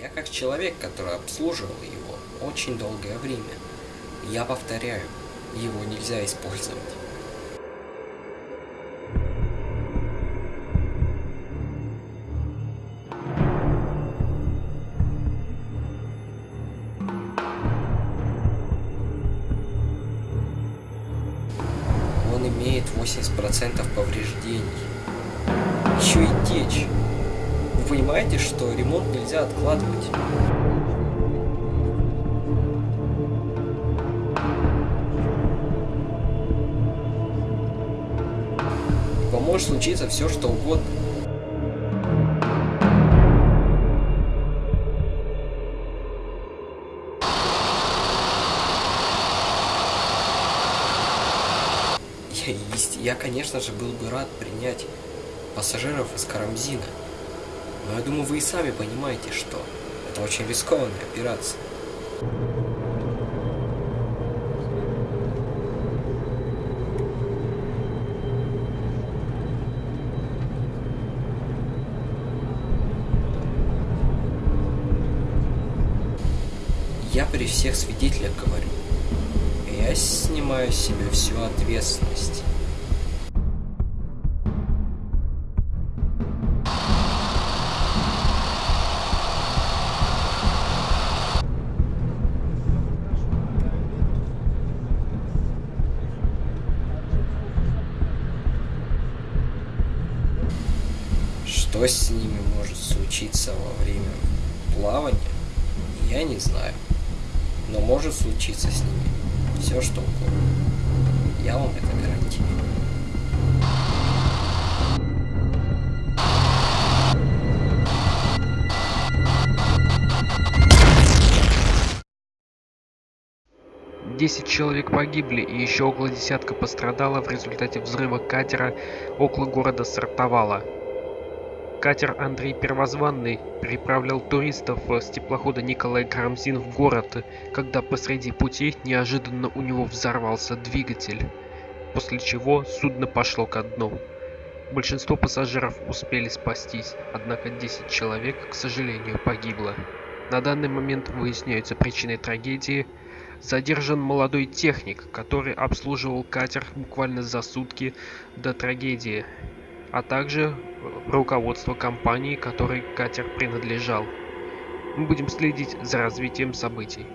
Я как человек, который обслуживал его очень долгое время. Я повторяю, его нельзя использовать. Он имеет 80% повреждений. Еще и течь. Понимаете, что ремонт нельзя откладывать? Вам может случиться все, что угодно. Я, я, конечно же, был бы рад принять пассажиров из Карамзина. Но я думаю, вы и сами понимаете, что это очень рискованная операция. Я при всех свидетелях говорю. Я снимаю с себя всю ответственность. Что с ними может случиться во время плавания, я не знаю. Но может случиться с ними все что угодно. Я вам это гарантирую. Десять человек погибли и еще около десятка пострадало в результате взрыва катера около города Сартовала. Катер Андрей Первозванный переправлял туристов с теплохода Николай Карамзин в город, когда посреди пути неожиданно у него взорвался двигатель, после чего судно пошло ко дну. Большинство пассажиров успели спастись, однако 10 человек, к сожалению, погибло. На данный момент выясняются причины трагедии. Задержан молодой техник, который обслуживал катер буквально за сутки до трагедии, а также э, руководство компании, которой катер принадлежал. Мы будем следить за развитием событий.